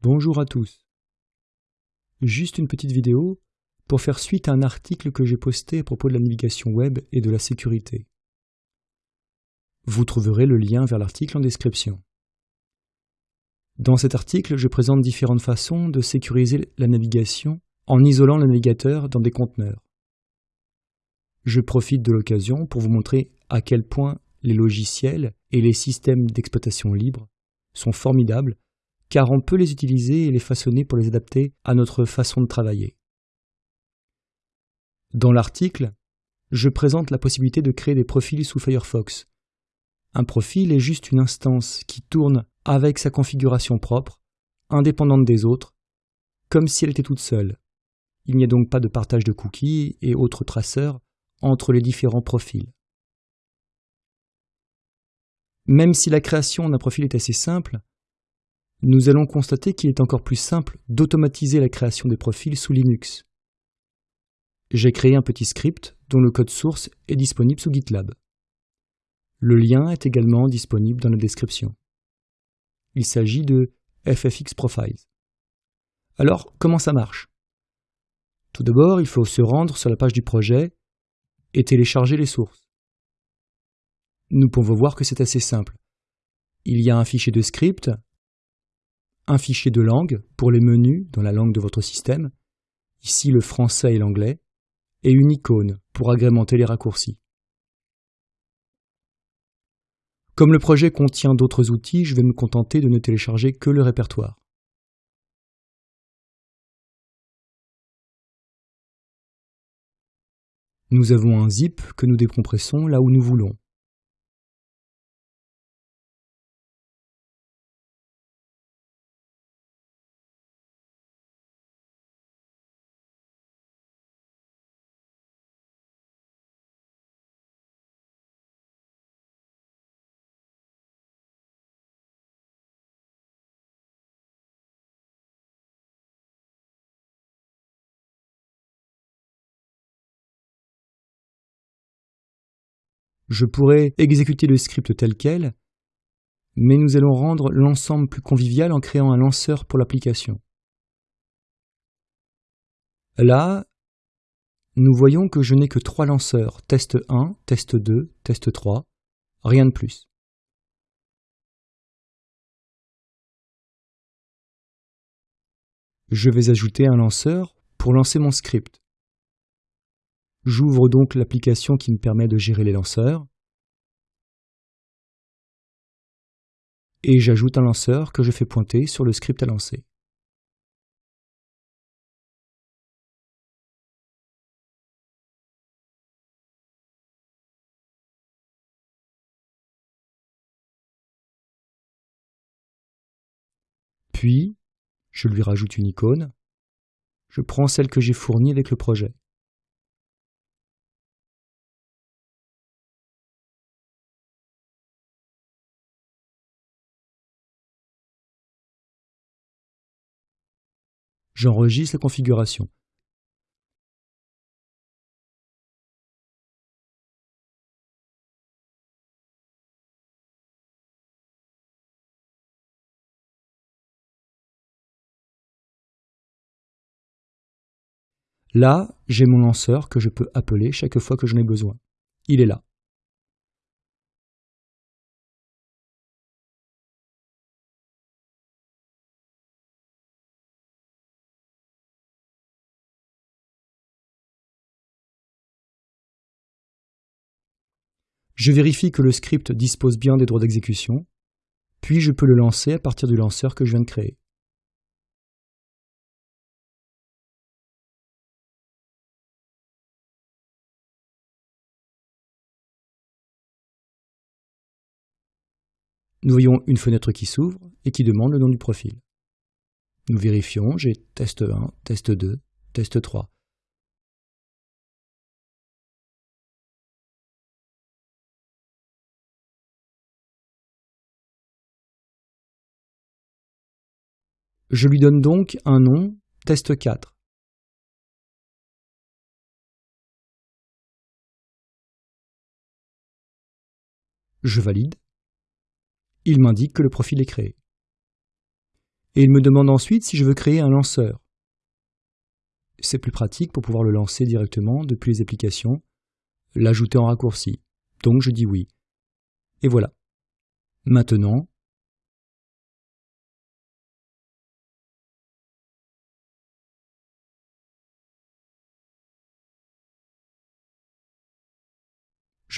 Bonjour à tous. Juste une petite vidéo pour faire suite à un article que j'ai posté à propos de la navigation web et de la sécurité. Vous trouverez le lien vers l'article en description. Dans cet article, je présente différentes façons de sécuriser la navigation en isolant le navigateur dans des conteneurs. Je profite de l'occasion pour vous montrer à quel point les logiciels et les systèmes d'exploitation libre sont formidables car on peut les utiliser et les façonner pour les adapter à notre façon de travailler. Dans l'article, je présente la possibilité de créer des profils sous Firefox. Un profil est juste une instance qui tourne avec sa configuration propre, indépendante des autres, comme si elle était toute seule. Il n'y a donc pas de partage de cookies et autres traceurs entre les différents profils. Même si la création d'un profil est assez simple, nous allons constater qu'il est encore plus simple d'automatiser la création des profils sous Linux. J'ai créé un petit script dont le code source est disponible sous GitLab. Le lien est également disponible dans la description. Il s'agit de FFX Profiles. Alors, comment ça marche? Tout d'abord, il faut se rendre sur la page du projet et télécharger les sources. Nous pouvons voir que c'est assez simple. Il y a un fichier de script un fichier de langue pour les menus dans la langue de votre système, ici le français et l'anglais, et une icône pour agrémenter les raccourcis. Comme le projet contient d'autres outils, je vais me contenter de ne télécharger que le répertoire. Nous avons un zip que nous décompressons là où nous voulons. Je pourrais exécuter le script tel quel, mais nous allons rendre l'ensemble plus convivial en créant un lanceur pour l'application. Là, nous voyons que je n'ai que trois lanceurs, test 1, test 2, test 3, rien de plus. Je vais ajouter un lanceur pour lancer mon script. J'ouvre donc l'application qui me permet de gérer les lanceurs. Et j'ajoute un lanceur que je fais pointer sur le script à lancer. Puis, je lui rajoute une icône. Je prends celle que j'ai fournie avec le projet. J'enregistre la configuration. Là, j'ai mon lanceur que je peux appeler chaque fois que j'en ai besoin. Il est là. Je vérifie que le script dispose bien des droits d'exécution, puis je peux le lancer à partir du lanceur que je viens de créer. Nous voyons une fenêtre qui s'ouvre et qui demande le nom du profil. Nous vérifions, j'ai test 1, test 2, test 3. Je lui donne donc un nom, test 4. Je valide. Il m'indique que le profil est créé. Et il me demande ensuite si je veux créer un lanceur. C'est plus pratique pour pouvoir le lancer directement depuis les applications, l'ajouter en raccourci. Donc je dis oui. Et voilà. Maintenant,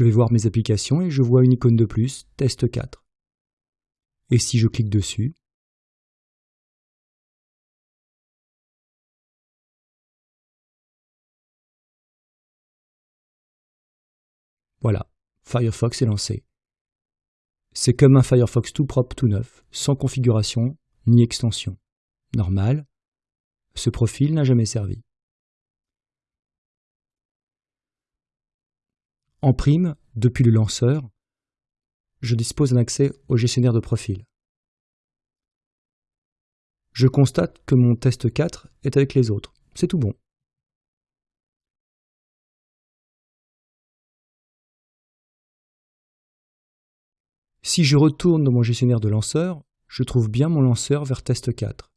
Je vais voir mes applications et je vois une icône de plus, test 4. Et si je clique dessus, Voilà, Firefox est lancé. C'est comme un Firefox tout propre, tout neuf, sans configuration ni extension. Normal, ce profil n'a jamais servi. En prime, depuis le lanceur, je dispose d'un accès au gestionnaire de profil. Je constate que mon test 4 est avec les autres. C'est tout bon. Si je retourne dans mon gestionnaire de lanceur, je trouve bien mon lanceur vers test 4.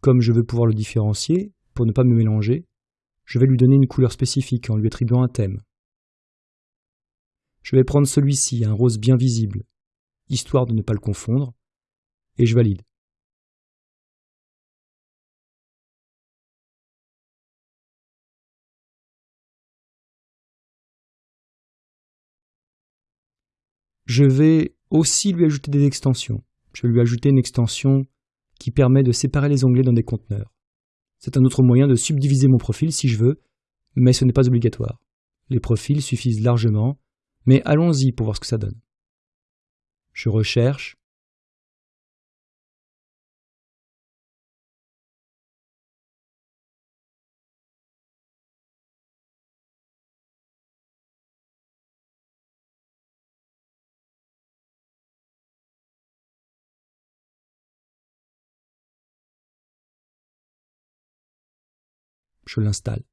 Comme je veux pouvoir le différencier, pour ne pas me mélanger, je vais lui donner une couleur spécifique en lui attribuant un thème. Je vais prendre celui-ci, un rose bien visible, histoire de ne pas le confondre, et je valide. Je vais aussi lui ajouter des extensions. Je vais lui ajouter une extension qui permet de séparer les onglets dans des conteneurs. C'est un autre moyen de subdiviser mon profil si je veux, mais ce n'est pas obligatoire. Les profils suffisent largement, mais allons-y pour voir ce que ça donne. Je recherche. Je l'installe.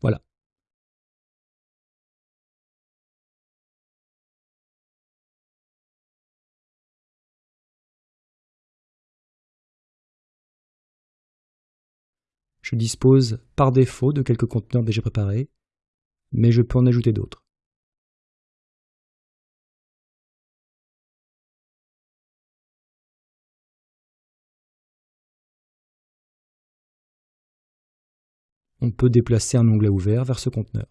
Voilà. Je dispose par défaut de quelques conteneurs déjà préparés, mais je peux en ajouter d'autres. On peut déplacer un onglet ouvert vers ce conteneur.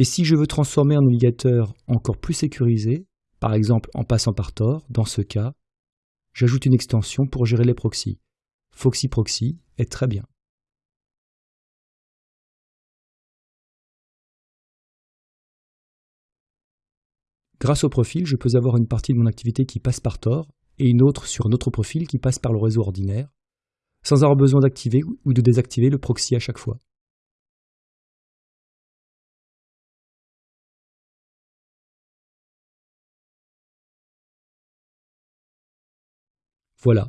Et si je veux transformer un navigateur encore plus sécurisé, par exemple en passant par Tor, dans ce cas, j'ajoute une extension pour gérer les proxys. Foxy Proxy est très bien. Grâce au profil, je peux avoir une partie de mon activité qui passe par Tor et une autre sur un autre profil qui passe par le réseau ordinaire, sans avoir besoin d'activer ou de désactiver le proxy à chaque fois. Voilà,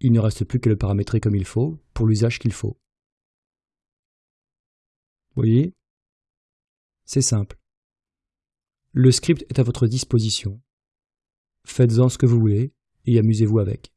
il ne reste plus qu'à le paramétrer comme il faut, pour l'usage qu'il faut. Vous voyez? C'est simple. Le script est à votre disposition. Faites-en ce que vous voulez et amusez-vous avec.